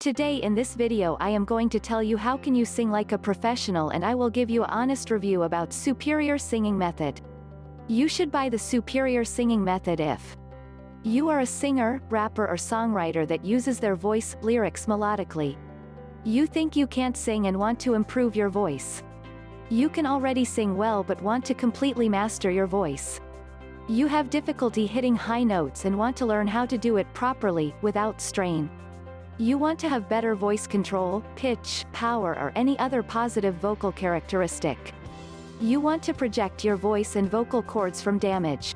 Today in this video I am going to tell you how can you sing like a professional and I will give you honest review about Superior Singing Method. You should buy the Superior Singing Method if you are a singer, rapper or songwriter that uses their voice, lyrics melodically. You think you can't sing and want to improve your voice. You can already sing well but want to completely master your voice. You have difficulty hitting high notes and want to learn how to do it properly, without strain. You want to have better voice control, pitch, power or any other positive vocal characteristic. You want to project your voice and vocal cords from damage.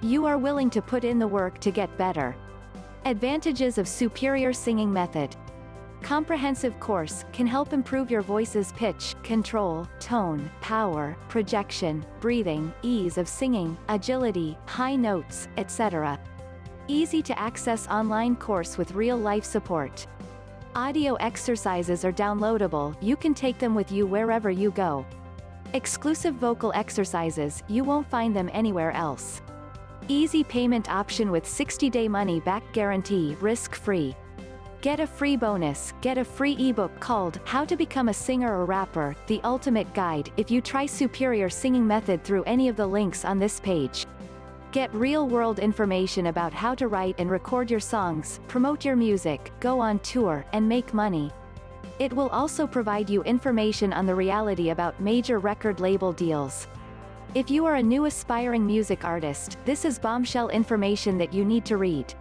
You are willing to put in the work to get better. Advantages of Superior Singing Method. Comprehensive course, can help improve your voice's pitch, control, tone, power, projection, breathing, ease of singing, agility, high notes, etc. Easy to access online course with real-life support. Audio exercises are downloadable, you can take them with you wherever you go. Exclusive vocal exercises, you won't find them anywhere else. Easy payment option with 60-day money-back guarantee, risk-free. Get a free bonus, get a free ebook called How to Become a Singer or Rapper, The Ultimate Guide if you try Superior Singing Method through any of the links on this page. Get real-world information about how to write and record your songs, promote your music, go on tour, and make money. It will also provide you information on the reality about major record label deals. If you are a new aspiring music artist, this is bombshell information that you need to read.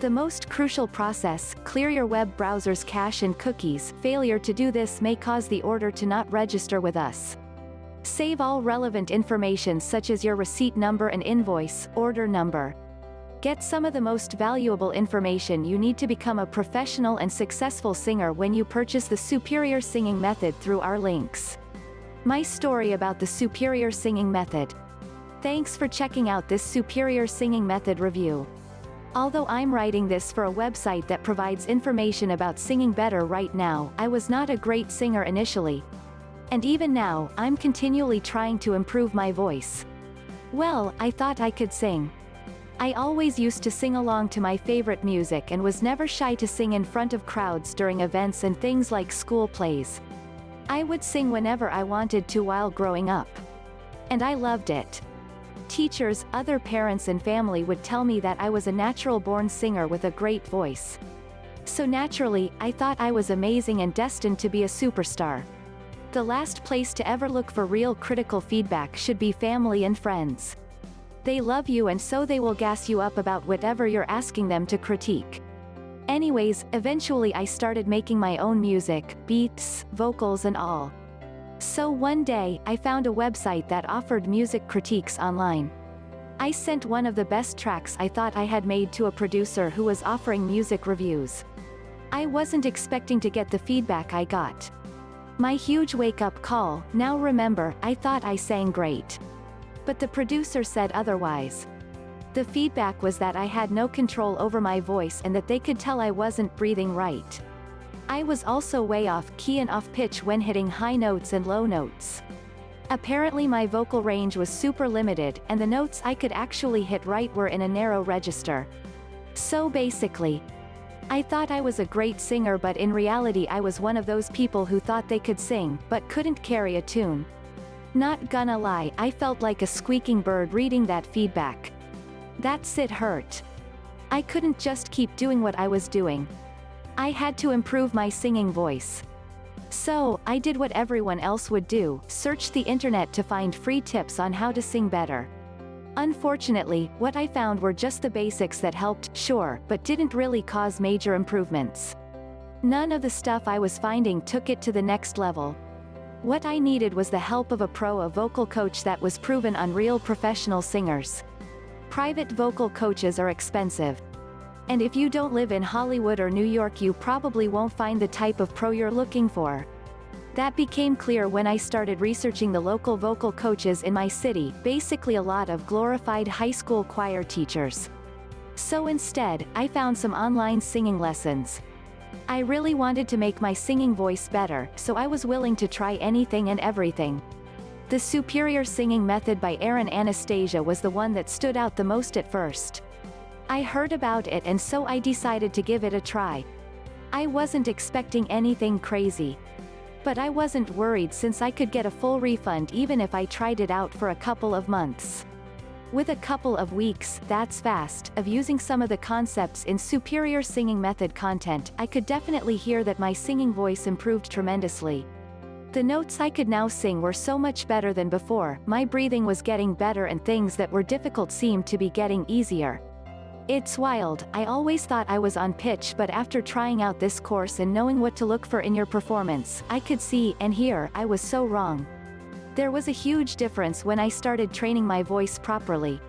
The most crucial process, clear your web browser's cache and cookies, failure to do this may cause the order to not register with us. Save all relevant information such as your receipt number and invoice, order number. Get some of the most valuable information you need to become a professional and successful singer when you purchase the Superior Singing Method through our links. My story about the Superior Singing Method. Thanks for checking out this Superior Singing Method review. Although I'm writing this for a website that provides information about singing better right now, I was not a great singer initially, and even now, I'm continually trying to improve my voice. Well, I thought I could sing. I always used to sing along to my favorite music and was never shy to sing in front of crowds during events and things like school plays. I would sing whenever I wanted to while growing up. And I loved it. Teachers, other parents and family would tell me that I was a natural-born singer with a great voice. So naturally, I thought I was amazing and destined to be a superstar. The last place to ever look for real critical feedback should be family and friends. They love you and so they will gas you up about whatever you're asking them to critique. Anyways, eventually I started making my own music, beats, vocals and all. So one day, I found a website that offered music critiques online. I sent one of the best tracks I thought I had made to a producer who was offering music reviews. I wasn't expecting to get the feedback I got. My huge wake-up call, now remember, I thought I sang great. But the producer said otherwise. The feedback was that I had no control over my voice and that they could tell I wasn't breathing right. I was also way off key and off pitch when hitting high notes and low notes. Apparently my vocal range was super limited and the notes I could actually hit right were in a narrow register. So basically, I thought I was a great singer but in reality I was one of those people who thought they could sing, but couldn't carry a tune. Not gonna lie, I felt like a squeaking bird reading that feedback. That sit hurt. I couldn't just keep doing what I was doing. I had to improve my singing voice. So, I did what everyone else would do, search the internet to find free tips on how to sing better. Unfortunately, what I found were just the basics that helped, sure, but didn't really cause major improvements. None of the stuff I was finding took it to the next level. What I needed was the help of a pro a vocal coach that was proven on real professional singers. Private vocal coaches are expensive. And if you don't live in Hollywood or New York you probably won't find the type of pro you're looking for. That became clear when I started researching the local vocal coaches in my city, basically a lot of glorified high school choir teachers. So instead, I found some online singing lessons. I really wanted to make my singing voice better, so I was willing to try anything and everything. The Superior Singing Method by Aaron Anastasi was the one that stood out the most at first. I heard about it and so I decided to give it a try. I wasn't expecting anything crazy. But I wasn't worried since I could get a full refund even if I tried it out for a couple of months. With a couple of weeks, that's fast, of using some of the concepts in superior singing method content, I could definitely hear that my singing voice improved tremendously. The notes I could now sing were so much better than before, my breathing was getting better and things that were difficult seemed to be getting easier. It's wild, I always thought I was on pitch but after trying out this course and knowing what to look for in your performance, I could see and hear I was so wrong. There was a huge difference when I started training my voice properly.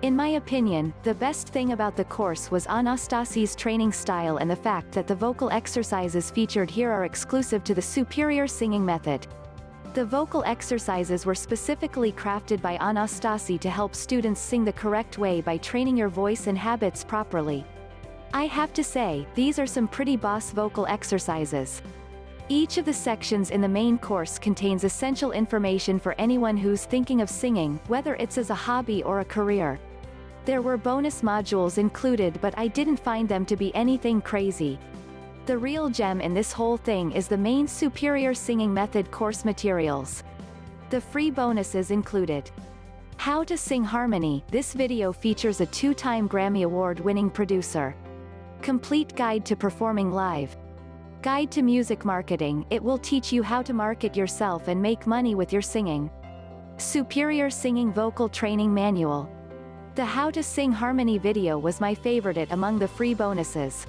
In my opinion, the best thing about the course was Anastasi's training style and the fact that the vocal exercises featured here are exclusive to the superior singing method. The vocal exercises were specifically crafted by Anastasi to help students sing the correct way by training your voice and habits properly. I have to say, these are some pretty boss vocal exercises. Each of the sections in the main course contains essential information for anyone who's thinking of singing, whether it's as a hobby or a career. There were bonus modules included but I didn't find them to be anything crazy. The real gem in this whole thing is the main Superior Singing Method course materials. The free bonuses included How to Sing Harmony, this video features a two-time Grammy Award-winning producer. Complete Guide to Performing Live, Guide to Music Marketing, it will teach you how to market yourself and make money with your singing. Superior Singing Vocal Training Manual. The How to Sing Harmony video was my favorite among the free bonuses.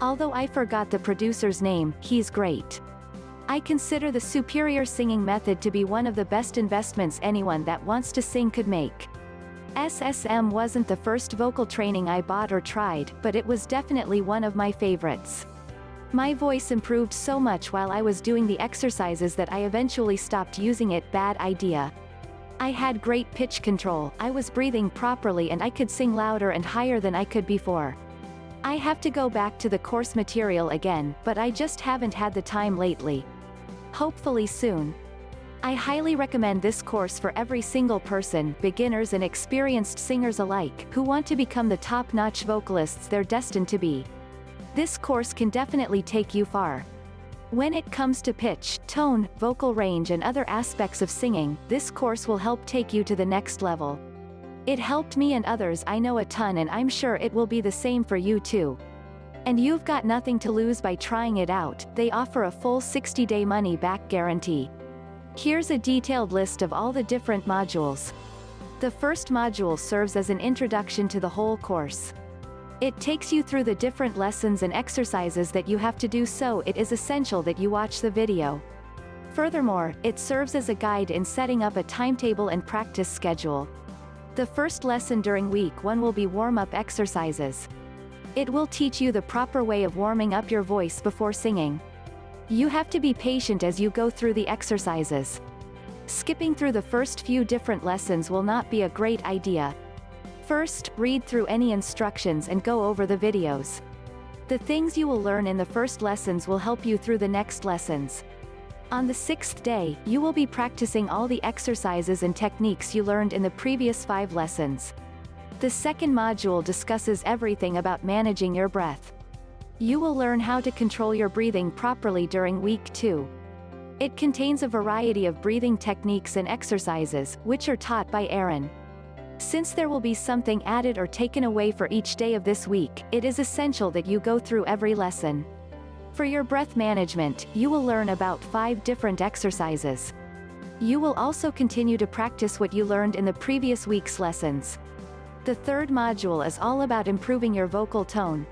Although I forgot the producer's name, he's great. I consider the superior singing method to be one of the best investments anyone that wants to sing could make. SSM wasn't the first vocal training I bought or tried, but it was definitely one of my favorites. My voice improved so much while I was doing the exercises that I eventually stopped using it bad idea. I had great pitch control, I was breathing properly and I could sing louder and higher than I could before. I have to go back to the course material again, but I just haven't had the time lately. Hopefully soon. I highly recommend this course for every single person, beginners and experienced singers alike, who want to become the top-notch vocalists they're destined to be. This course can definitely take you far. When it comes to pitch, tone, vocal range and other aspects of singing, this course will help take you to the next level. It helped me and others I know a ton and I'm sure it will be the same for you too. And you've got nothing to lose by trying it out, they offer a full 60-day money-back guarantee. Here's a detailed list of all the different modules. The first module serves as an introduction to the whole course. It takes you through the different lessons and exercises that you have to do so it is essential that you watch the video. Furthermore, it serves as a guide in setting up a timetable and practice schedule. The first lesson during week 1 will be warm-up exercises. It will teach you the proper way of warming up your voice before singing. You have to be patient as you go through the exercises. Skipping through the first few different lessons will not be a great idea, First, read through any instructions and go over the videos. The things you will learn in the first lessons will help you through the next lessons. On the sixth day, you will be practicing all the exercises and techniques you learned in the previous five lessons. The second module discusses everything about managing your breath. You will learn how to control your breathing properly during week 2. It contains a variety of breathing techniques and exercises, which are taught by Aaron. Since there will be something added or taken away for each day of this week, it is essential that you go through every lesson. For your breath management, you will learn about five different exercises. You will also continue to practice what you learned in the previous week's lessons. The third module is all about improving your vocal tone.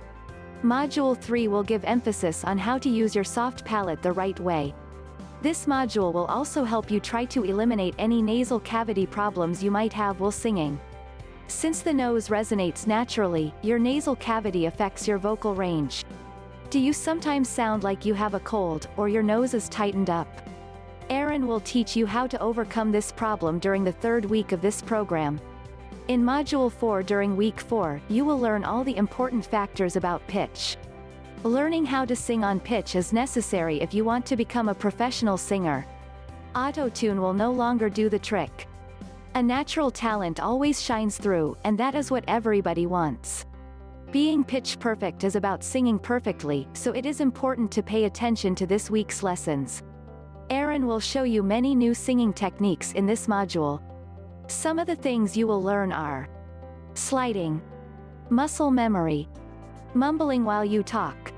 Module 3 will give emphasis on how to use your soft palate the right way. This module will also help you try to eliminate any nasal cavity problems you might have while singing. Since the nose resonates naturally, your nasal cavity affects your vocal range. Do you sometimes sound like you have a cold, or your nose is tightened up? Aaron will teach you how to overcome this problem during the third week of this program. In Module 4 during Week 4, you will learn all the important factors about pitch. Learning how to sing on pitch is necessary if you want to become a professional singer. Auto-tune will no longer do the trick. A natural talent always shines through, and that is what everybody wants. Being pitch perfect is about singing perfectly, so it is important to pay attention to this week's lessons. Aaron will show you many new singing techniques in this module. Some of the things you will learn are sliding, muscle memory, mumbling while you talk,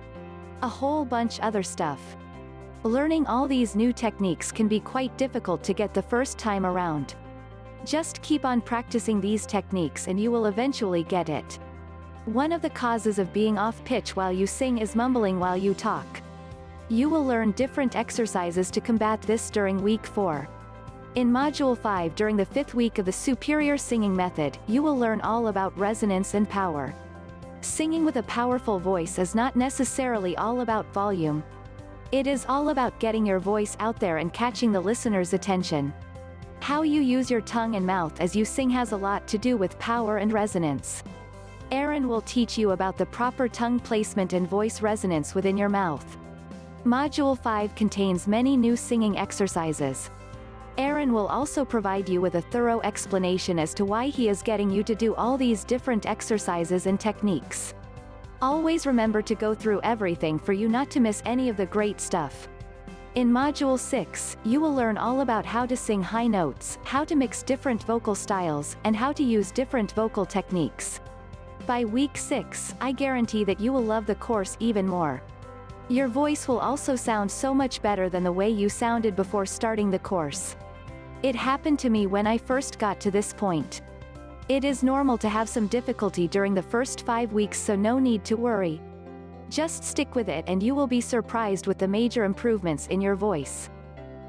a whole bunch other stuff. Learning all these new techniques can be quite difficult to get the first time around. Just keep on practicing these techniques and you will eventually get it. One of the causes of being off pitch while you sing is mumbling while you talk. You will learn different exercises to combat this during week 4. In Module 5 during the fifth week of the Superior Singing Method, you will learn all about resonance and power. Singing with a powerful voice is not necessarily all about volume. It is all about getting your voice out there and catching the listener's attention. How you use your tongue and mouth as you sing has a lot to do with power and resonance. Aaron will teach you about the proper tongue placement and voice resonance within your mouth. Module 5 contains many new singing exercises. Aaron will also provide you with a thorough explanation as to why he is getting you to do all these different exercises and techniques. Always remember to go through everything for you not to miss any of the great stuff. In Module 6, you will learn all about how to sing high notes, how to mix different vocal styles, and how to use different vocal techniques. By week 6, I guarantee that you will love the course even more. Your voice will also sound so much better than the way you sounded before starting the course. It happened to me when I first got to this point. It is normal to have some difficulty during the first five weeks so no need to worry. Just stick with it and you will be surprised with the major improvements in your voice.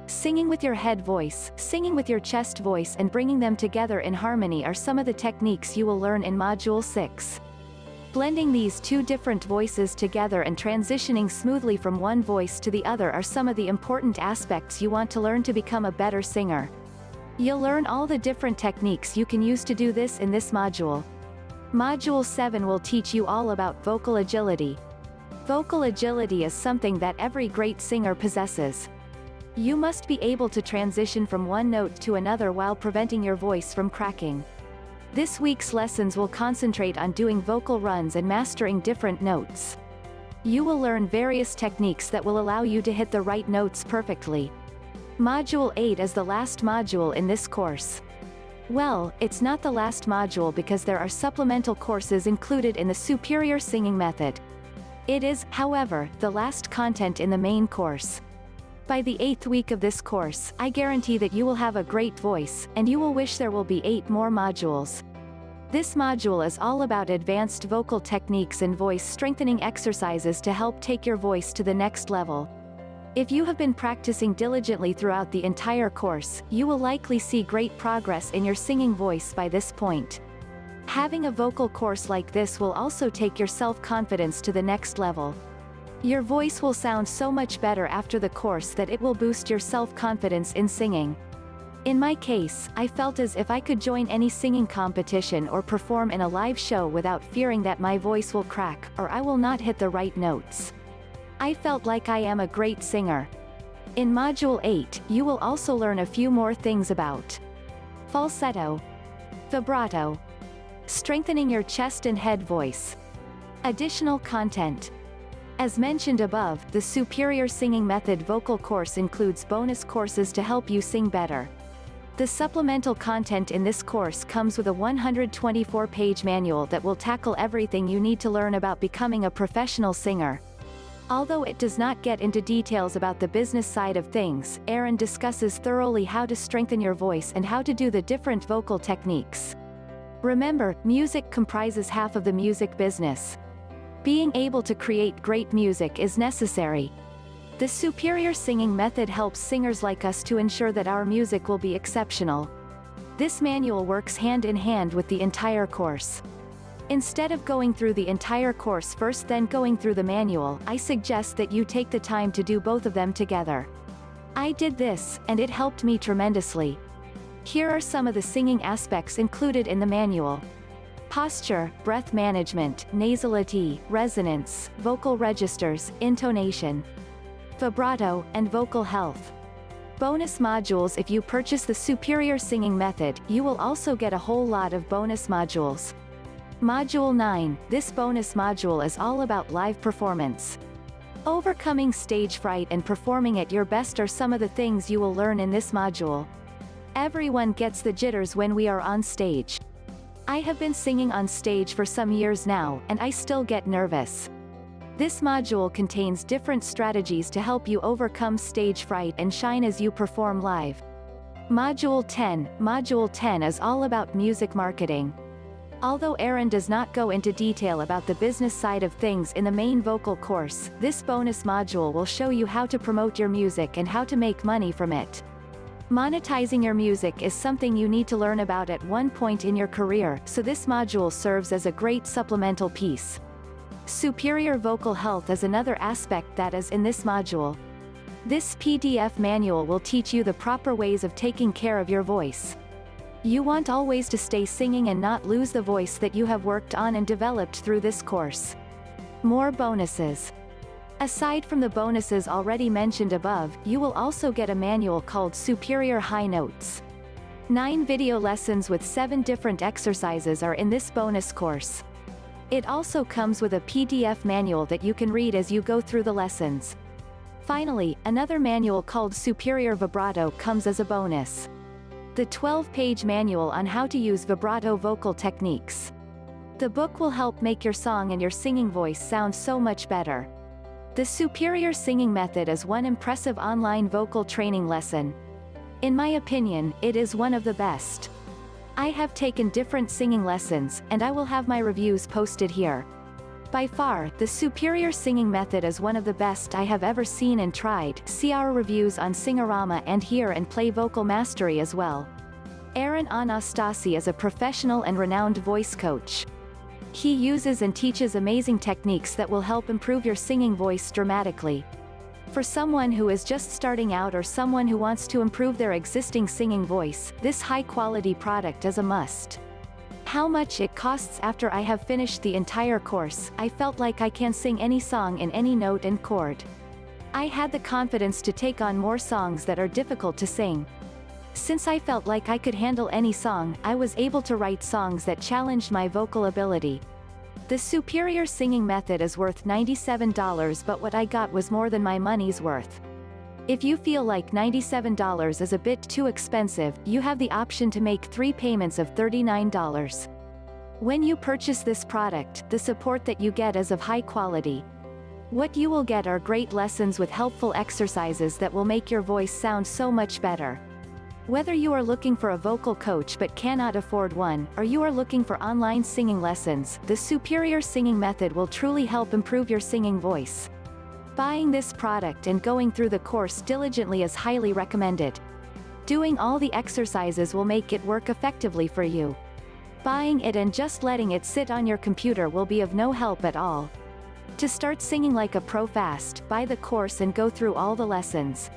Singing with your head voice, singing with your chest voice and bringing them together in harmony are some of the techniques you will learn in Module 6. Blending these two different voices together and transitioning smoothly from one voice to the other are some of the important aspects you want to learn to become a better singer. You'll learn all the different techniques you can use to do this in this module. Module 7 will teach you all about vocal agility. Vocal agility is something that every great singer possesses. You must be able to transition from one note to another while preventing your voice from cracking. This week's lessons will concentrate on doing vocal runs and mastering different notes. You will learn various techniques that will allow you to hit the right notes perfectly. Module 8 is the last module in this course. Well, it's not the last module because there are supplemental courses included in the Superior Singing Method. It is, however, the last content in the main course. By the eighth week of this course, I guarantee that you will have a great voice, and you will wish there will be eight more modules. This module is all about advanced vocal techniques and voice strengthening exercises to help take your voice to the next level. If you have been practicing diligently throughout the entire course, you will likely see great progress in your singing voice by this point. Having a vocal course like this will also take your self-confidence to the next level. Your voice will sound so much better after the course that it will boost your self-confidence in singing. In my case, I felt as if I could join any singing competition or perform in a live show without fearing that my voice will crack, or I will not hit the right notes. I felt like I am a great singer. In Module 8, you will also learn a few more things about falsetto, vibrato, strengthening your chest and head voice, additional content, as mentioned above, the Superior Singing Method vocal course includes bonus courses to help you sing better. The supplemental content in this course comes with a 124-page manual that will tackle everything you need to learn about becoming a professional singer. Although it does not get into details about the business side of things, Aaron discusses thoroughly how to strengthen your voice and how to do the different vocal techniques. Remember, music comprises half of the music business. Being able to create great music is necessary. The superior singing method helps singers like us to ensure that our music will be exceptional. This manual works hand in hand with the entire course. Instead of going through the entire course first then going through the manual, I suggest that you take the time to do both of them together. I did this, and it helped me tremendously. Here are some of the singing aspects included in the manual posture, breath management, nasality, resonance, vocal registers, intonation, vibrato, and vocal health. Bonus modules If you purchase the Superior Singing Method, you will also get a whole lot of bonus modules. Module 9, this bonus module is all about live performance. Overcoming stage fright and performing at your best are some of the things you will learn in this module. Everyone gets the jitters when we are on stage. I have been singing on stage for some years now, and I still get nervous. This module contains different strategies to help you overcome stage fright and shine as you perform live. Module 10 Module 10 is all about music marketing. Although Aaron does not go into detail about the business side of things in the main vocal course, this bonus module will show you how to promote your music and how to make money from it. Monetizing your music is something you need to learn about at one point in your career, so this module serves as a great supplemental piece. Superior vocal health is another aspect that is in this module. This PDF manual will teach you the proper ways of taking care of your voice. You want always to stay singing and not lose the voice that you have worked on and developed through this course. More bonuses. Aside from the bonuses already mentioned above, you will also get a manual called Superior High Notes. Nine video lessons with seven different exercises are in this bonus course. It also comes with a PDF manual that you can read as you go through the lessons. Finally, another manual called Superior Vibrato comes as a bonus the 12-page manual on how to use vibrato vocal techniques. The book will help make your song and your singing voice sound so much better. The Superior Singing Method is one impressive online vocal training lesson. In my opinion, it is one of the best. I have taken different singing lessons, and I will have my reviews posted here. By far, the Superior Singing Method is one of the best I have ever seen and tried. See our reviews on Singorama and hear and play Vocal Mastery as well. Aaron Anastasi is a professional and renowned voice coach. He uses and teaches amazing techniques that will help improve your singing voice dramatically. For someone who is just starting out or someone who wants to improve their existing singing voice, this high-quality product is a must how much it costs after I have finished the entire course, I felt like I can sing any song in any note and chord. I had the confidence to take on more songs that are difficult to sing. Since I felt like I could handle any song, I was able to write songs that challenged my vocal ability. The superior singing method is worth $97 but what I got was more than my money's worth. If you feel like $97 is a bit too expensive, you have the option to make three payments of $39. When you purchase this product, the support that you get is of high quality. What you will get are great lessons with helpful exercises that will make your voice sound so much better. Whether you are looking for a vocal coach but cannot afford one, or you are looking for online singing lessons, the Superior Singing Method will truly help improve your singing voice. Buying this product and going through the course diligently is highly recommended. Doing all the exercises will make it work effectively for you. Buying it and just letting it sit on your computer will be of no help at all. To start singing like a pro fast, buy the course and go through all the lessons.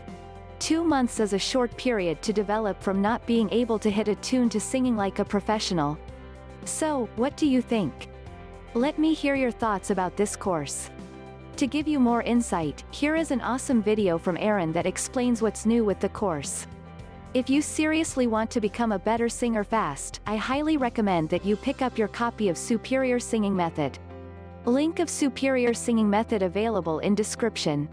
Two months is a short period to develop from not being able to hit a tune to singing like a professional. So, what do you think? Let me hear your thoughts about this course. To give you more insight, here is an awesome video from Aaron that explains what's new with the course. If you seriously want to become a better singer fast, I highly recommend that you pick up your copy of Superior Singing Method. Link of Superior Singing Method available in description.